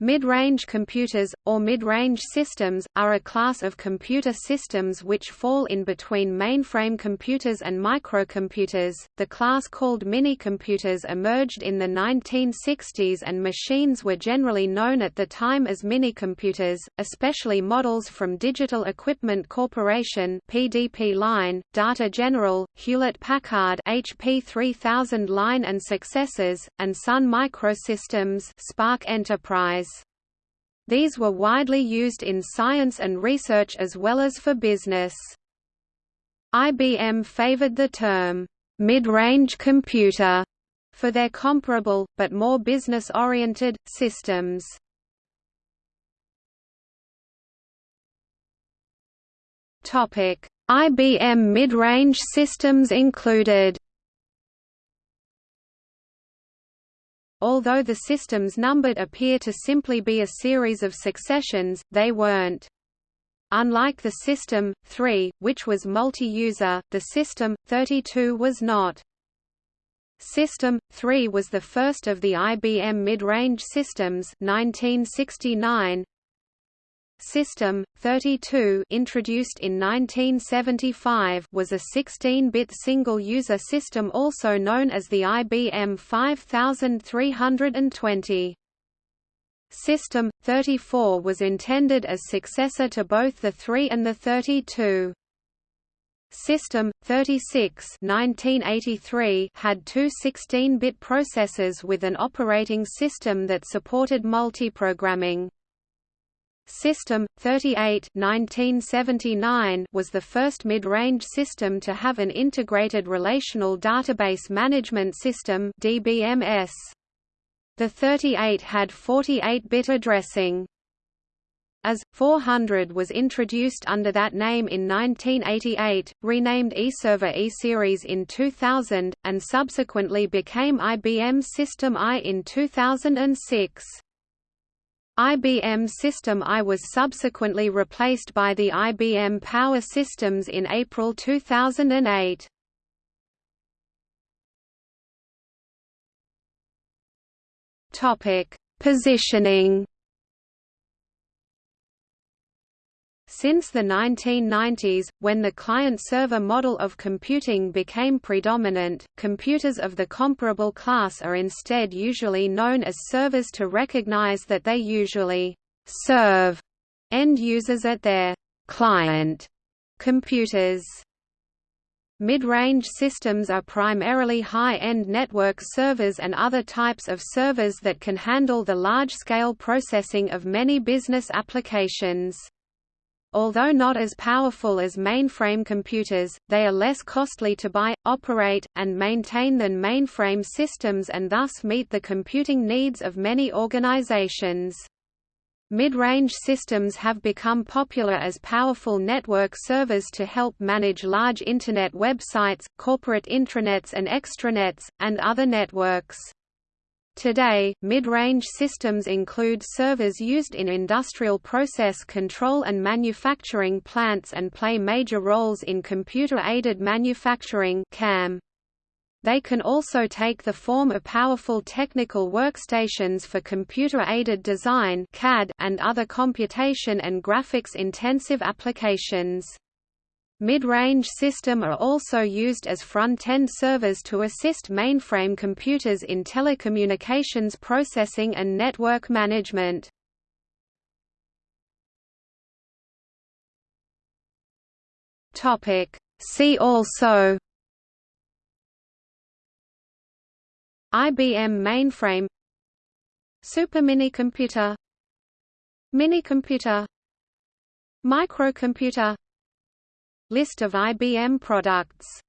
Mid-range computers, or mid-range systems, are a class of computer systems which fall in between mainframe computers and microcomputers. The class called minicomputers emerged in the 1960s and machines were generally known at the time as minicomputers, especially models from Digital Equipment Corporation (PDP line), Data General, Hewlett-Packard HP 3000 line and successors, and Sun Microsystems SPARC Enterprise. These were widely used in science and research as well as for business. IBM favored the term, mid-range computer, for their comparable, but more business-oriented, systems. IBM mid-range systems included Although the systems numbered appear to simply be a series of successions, they weren't. Unlike the System 3, which was multi-user, the System 32 was not. System 3 was the first of the IBM mid-range systems 1969, System 32 introduced in 1975 was a 16-bit single-user system also known as the IBM 5320. System 34 was intended as successor to both the 3 and the 32. System 36 1983 had two 16-bit processors with an operating system that supported multiprogramming. System 38 1979 was the first mid-range system to have an integrated relational database management system DBMS. The 38 had 48-bit addressing. AS 400 was introduced under that name in 1988, renamed eServer E-Series in 2000, and subsequently became IBM System I in 2006. IBM System I was subsequently replaced by the IBM Power Systems in April 2008. Topic: Positioning Since the 1990s, when the client-server model of computing became predominant, computers of the comparable class are instead usually known as servers to recognize that they usually serve end users at their client computers. Mid-range systems are primarily high-end network servers and other types of servers that can handle the large-scale processing of many business applications. Although not as powerful as mainframe computers, they are less costly to buy, operate, and maintain than mainframe systems and thus meet the computing needs of many organizations. Mid-range systems have become popular as powerful network servers to help manage large Internet websites, corporate intranets and extranets, and other networks. Today, mid-range systems include servers used in industrial process control and manufacturing plants and play major roles in computer-aided manufacturing CAM. They can also take the form of powerful technical workstations for computer-aided design CAD and other computation and graphics-intensive applications. Mid-range system are also used as front-end servers to assist mainframe computers in telecommunications processing and network management. See also IBM mainframe Superminicomputer Minicomputer Microcomputer List of IBM products